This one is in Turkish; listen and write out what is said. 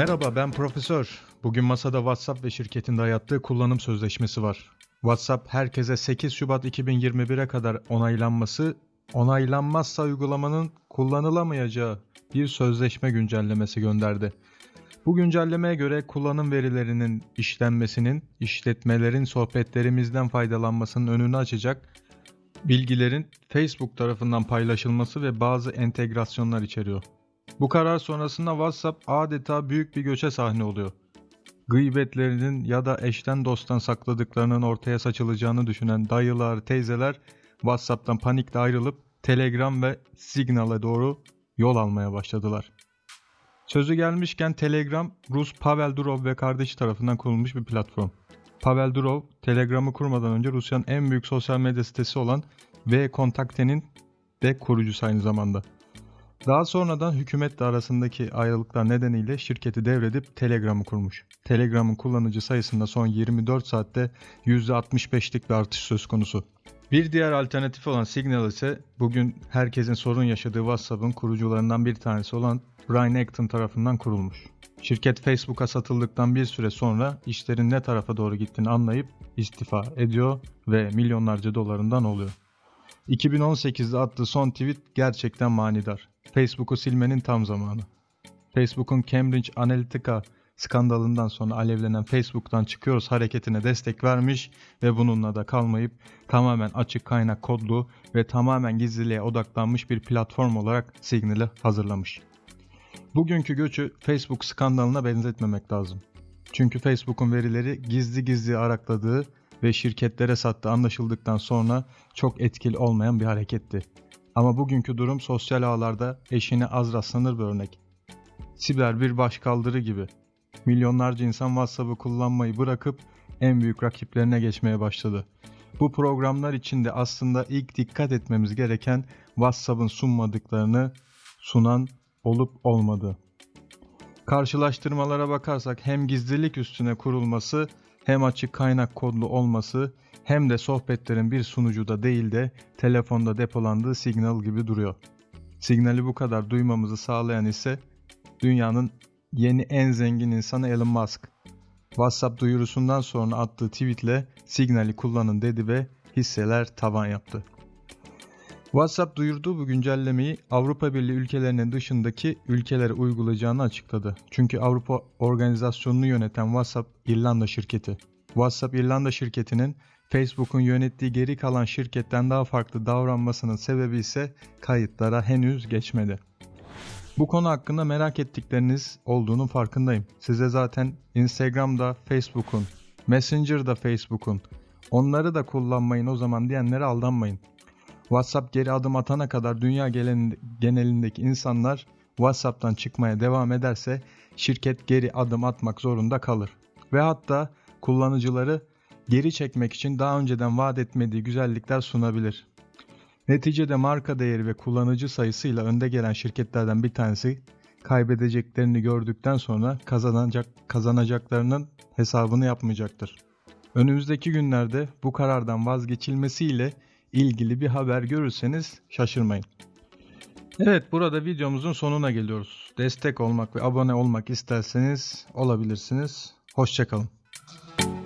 Merhaba ben Profesör. Bugün masada WhatsApp ve şirketin dayattığı kullanım sözleşmesi var. WhatsApp herkese 8 Şubat 2021'e kadar onaylanması, onaylanmazsa uygulamanın kullanılamayacağı bir sözleşme güncellemesi gönderdi. Bu güncellemeye göre kullanım verilerinin işlenmesinin, işletmelerin sohbetlerimizden faydalanmasının önünü açacak bilgilerin Facebook tarafından paylaşılması ve bazı entegrasyonlar içeriyor. Bu karar sonrasında WhatsApp adeta büyük bir göçe sahne oluyor. Gıybetlerinin ya da eşten dosttan sakladıklarının ortaya saçılacağını düşünen dayılar, teyzeler WhatsApp'tan panikle ayrılıp Telegram ve Signal'e doğru yol almaya başladılar. Sözü gelmişken Telegram, Rus Pavel Durov ve kardeşi tarafından kurulmuş bir platform. Pavel Durov, Telegram'ı kurmadan önce Rusya'nın en büyük sosyal medya sitesi olan V-Kontakte'nin de kurucusu aynı zamanda. Daha sonradan hükümetle arasındaki ayrılıklar nedeniyle şirketi devredip Telegram'ı kurmuş. Telegram'ın kullanıcı sayısında son 24 saatte %65'lik bir artış söz konusu. Bir diğer alternatif olan Signal ise bugün herkesin sorun yaşadığı WhatsApp'ın kurucularından bir tanesi olan Brian Acton tarafından kurulmuş. Şirket Facebook'a satıldıktan bir süre sonra işlerin ne tarafa doğru gittiğini anlayıp istifa ediyor ve milyonlarca dolarından oluyor. 2018'de attığı son tweet gerçekten manidar. Facebook'u silmenin tam zamanı. Facebook'un Cambridge Analytica skandalından sonra alevlenen Facebook'tan çıkıyoruz hareketine destek vermiş ve bununla da kalmayıp tamamen açık kaynak kodlu ve tamamen gizliliğe odaklanmış bir platform olarak Signal'ı hazırlamış. Bugünkü göçü Facebook skandalına benzetmemek lazım. Çünkü Facebook'un verileri gizli gizli arakladığı ve şirketlere sattığı anlaşıldıktan sonra çok etkili olmayan bir hareketti. Ama bugünkü durum sosyal ağlarda eşine az rastlanır bir örnek. Siber bir başkaldırı gibi. Milyonlarca insan WhatsApp'ı kullanmayı bırakıp en büyük rakiplerine geçmeye başladı. Bu programlar içinde aslında ilk dikkat etmemiz gereken WhatsApp'ın sunmadıklarını sunan olup olmadığı. Karşılaştırmalara bakarsak hem gizlilik üstüne kurulması hem açık kaynak kodlu olması hem de sohbetlerin bir sunucuda değil de telefonda depolandığı signal gibi duruyor. Signali bu kadar duymamızı sağlayan ise dünyanın yeni en zengin insanı Elon Musk. WhatsApp duyurusundan sonra attığı tweetle Signal'i kullanın dedi ve hisseler tavan yaptı. WhatsApp duyurduğu bu güncellemeyi Avrupa Birliği ülkelerinin dışındaki ülkelere uygulayacağını açıkladı. Çünkü Avrupa Organizasyonu'nu yöneten WhatsApp İrlanda şirketi. WhatsApp İrlanda şirketinin Facebook'un yönettiği geri kalan şirketten daha farklı davranmasının sebebi ise kayıtlara henüz geçmedi. Bu konu hakkında merak ettikleriniz olduğunun farkındayım. Size zaten Instagram'da Facebook'un, Messenger'da Facebook'un, onları da kullanmayın o zaman diyenlere aldanmayın. WhatsApp geri adım atana kadar dünya genelindeki insanlar WhatsApp'tan çıkmaya devam ederse şirket geri adım atmak zorunda kalır. Ve hatta kullanıcıları geri çekmek için daha önceden vaat etmediği güzellikler sunabilir. Neticede marka değeri ve kullanıcı sayısıyla önde gelen şirketlerden bir tanesi kaybedeceklerini gördükten sonra kazanacak kazanacaklarının hesabını yapmayacaktır. Önümüzdeki günlerde bu karardan vazgeçilmesiyle ilgili bir haber görürseniz şaşırmayın. Evet burada videomuzun sonuna geliyoruz. Destek olmak ve abone olmak isterseniz olabilirsiniz. Hoşçakalın. Thank you.